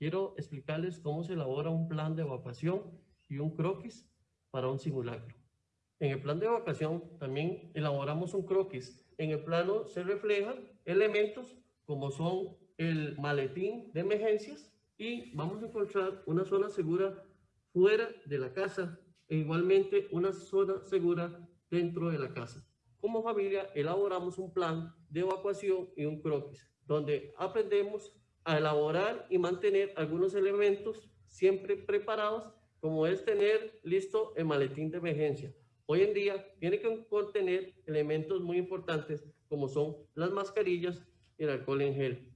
quiero explicarles cómo se elabora un plan de evacuación y un croquis para un simulacro. En el plan de evacuación también elaboramos un croquis. En el plano se reflejan elementos como son el maletín de emergencias y vamos a encontrar una zona segura fuera de la casa e igualmente una zona segura dentro de la casa. Como familia elaboramos un plan de evacuación y un croquis, donde aprendemos a elaborar y mantener algunos elementos siempre preparados, como es tener listo el maletín de emergencia. Hoy en día tiene que contener elementos muy importantes como son las mascarillas y el alcohol en gel.